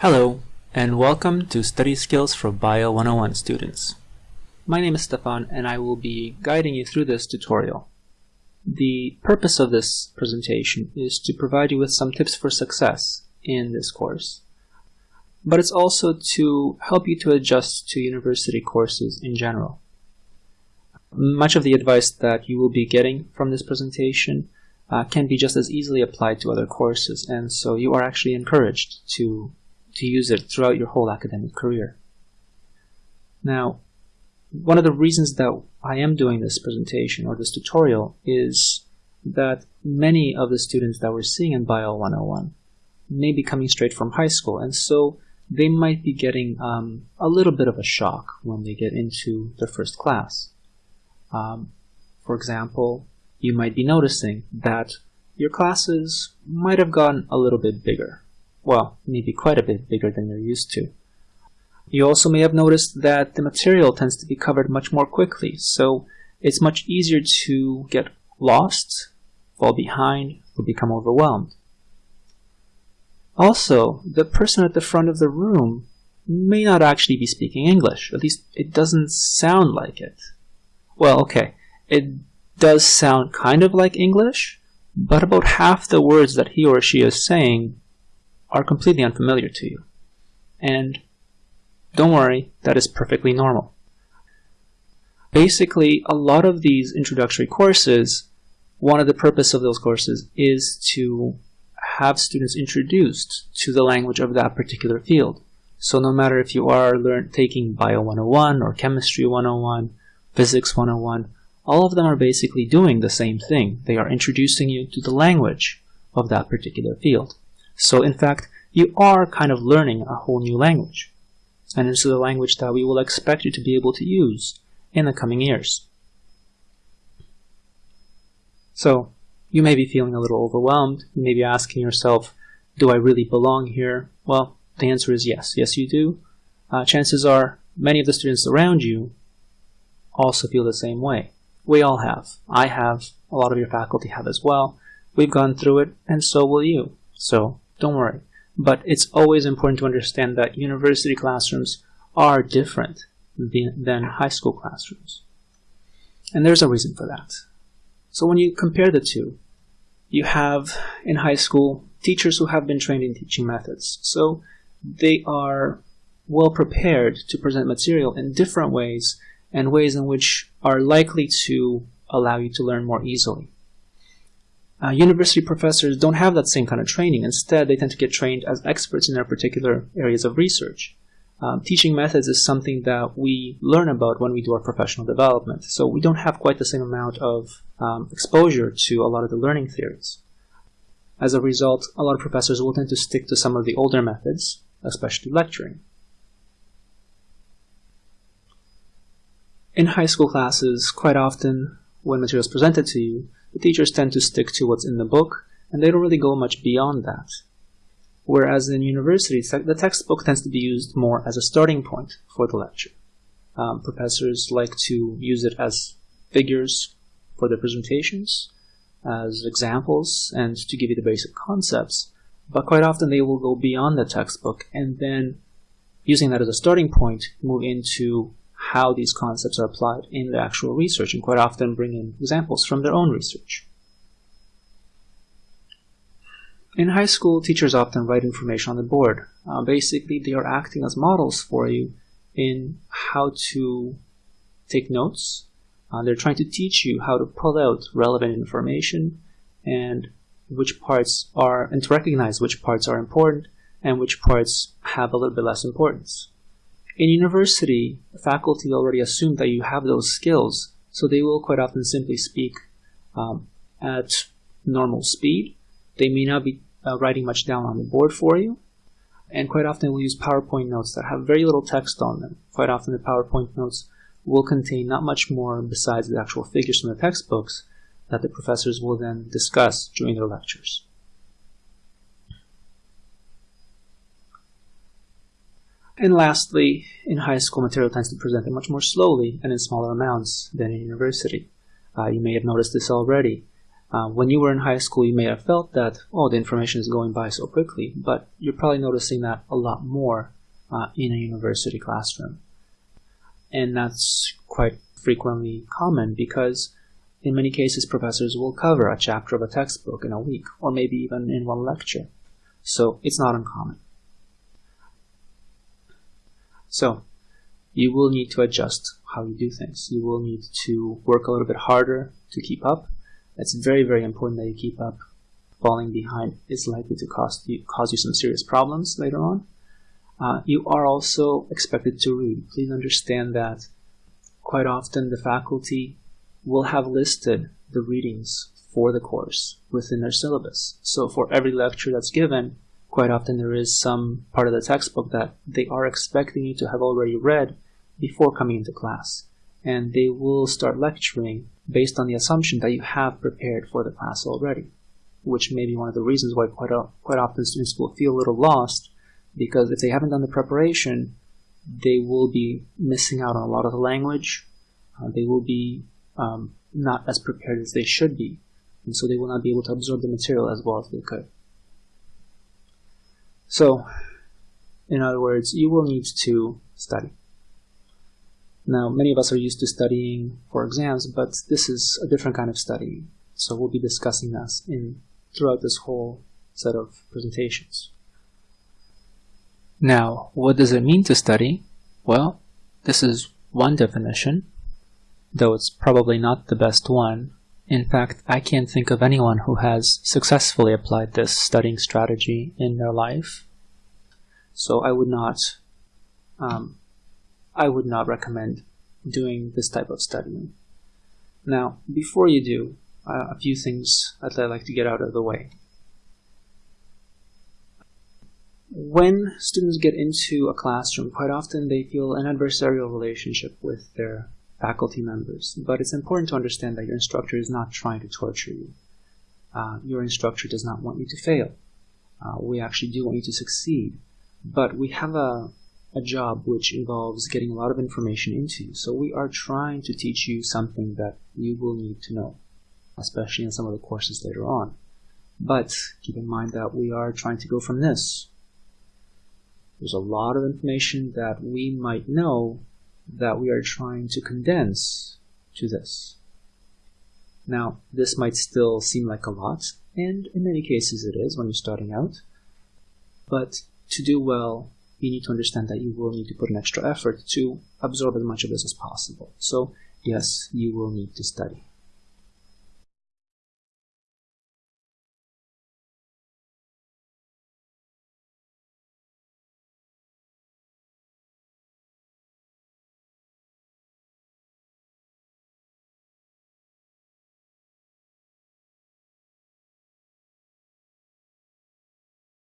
Hello, and welcome to Study Skills for Bio 101 students. My name is Stefan, and I will be guiding you through this tutorial. The purpose of this presentation is to provide you with some tips for success in this course, but it's also to help you to adjust to university courses in general. Much of the advice that you will be getting from this presentation uh, can be just as easily applied to other courses, and so you are actually encouraged to, to use it throughout your whole academic career. Now, one of the reasons that I am doing this presentation or this tutorial is that many of the students that we're seeing in Bio 101 may be coming straight from high school, and so they might be getting um, a little bit of a shock when they get into their first class. Um, for example, you might be noticing that your classes might have gotten a little bit bigger. Well, maybe quite a bit bigger than you're used to. You also may have noticed that the material tends to be covered much more quickly, so it's much easier to get lost, fall behind, or become overwhelmed. Also, the person at the front of the room may not actually be speaking English, at least it doesn't sound like it. Well, okay, it does sound kind of like English, but about half the words that he or she is saying are completely unfamiliar to you. And don't worry, that is perfectly normal. Basically, a lot of these introductory courses, one of the purpose of those courses is to have students introduced to the language of that particular field. So no matter if you are learn, taking Bio 101 or Chemistry 101, Physics 101, all of them are basically doing the same thing. They are introducing you to the language of that particular field. So in fact, you are kind of learning a whole new language. And it's the language that we will expect you to be able to use in the coming years. So you may be feeling a little overwhelmed. You may be asking yourself, do I really belong here? Well, the answer is yes. Yes, you do. Uh, chances are many of the students around you also feel the same way. We all have. I have. A lot of your faculty have as well. We've gone through it, and so will you. So don't worry. But it's always important to understand that university classrooms are different than high school classrooms. And there's a reason for that. So when you compare the two, you have in high school teachers who have been trained in teaching methods. So they are well prepared to present material in different ways and ways in which are likely to allow you to learn more easily. Uh, university professors don't have that same kind of training. Instead, they tend to get trained as experts in their particular areas of research. Um, teaching methods is something that we learn about when we do our professional development. So we don't have quite the same amount of um, exposure to a lot of the learning theories. As a result, a lot of professors will tend to stick to some of the older methods, especially lecturing. In high school classes, quite often, when material is presented to you, the teachers tend to stick to what's in the book, and they don't really go much beyond that. Whereas in university, the textbook tends to be used more as a starting point for the lecture. Um, professors like to use it as figures for their presentations, as examples, and to give you the basic concepts. But quite often they will go beyond the textbook and then, using that as a starting point, move into how these concepts are applied in the actual research and quite often bring in examples from their own research. In high school, teachers often write information on the board. Uh, basically, they are acting as models for you in how to take notes. Uh, they're trying to teach you how to pull out relevant information and which parts are, and to recognize which parts are important and which parts have a little bit less importance. In university, faculty already assume that you have those skills, so they will quite often simply speak um, at normal speed. They may not be uh, writing much down on the board for you, and quite often we'll use PowerPoint notes that have very little text on them. Quite often the PowerPoint notes will contain not much more besides the actual figures from the textbooks that the professors will then discuss during their lectures. And lastly, in high school, material tends to be presented much more slowly and in smaller amounts than in university. Uh, you may have noticed this already. Uh, when you were in high school, you may have felt that, oh, the information is going by so quickly, but you're probably noticing that a lot more uh, in a university classroom. And that's quite frequently common because in many cases, professors will cover a chapter of a textbook in a week, or maybe even in one lecture. So it's not uncommon. So you will need to adjust how you do things. You will need to work a little bit harder to keep up. It's very, very important that you keep up. Falling behind is likely to cause you, cause you some serious problems later on. Uh, you are also expected to read. Please understand that quite often the faculty will have listed the readings for the course within their syllabus. So for every lecture that's given, quite often there is some part of the textbook that they are expecting you to have already read before coming into class. And they will start lecturing based on the assumption that you have prepared for the class already, which may be one of the reasons why quite, quite often students will feel a little lost because if they haven't done the preparation, they will be missing out on a lot of the language. Uh, they will be um, not as prepared as they should be, and so they will not be able to absorb the material as well as they could. So, in other words, you will need to study. Now, many of us are used to studying for exams, but this is a different kind of study. So we'll be discussing this in throughout this whole set of presentations. Now, what does it mean to study? Well, this is one definition, though it's probably not the best one. In fact, I can't think of anyone who has successfully applied this studying strategy in their life. So I would not, um, I would not recommend doing this type of studying. Now, before you do, uh, a few things that I'd like to get out of the way. When students get into a classroom, quite often they feel an adversarial relationship with their faculty members. But it's important to understand that your instructor is not trying to torture you. Uh, your instructor does not want you to fail. Uh, we actually do want you to succeed. But we have a, a job which involves getting a lot of information into you. So we are trying to teach you something that you will need to know, especially in some of the courses later on. But keep in mind that we are trying to go from this. There's a lot of information that we might know that we are trying to condense to this. Now, this might still seem like a lot, and in many cases it is when you're starting out, but to do well, you need to understand that you will need to put an extra effort to absorb as much of this as possible. So, yes, you will need to study.